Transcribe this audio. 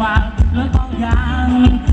và lối con gian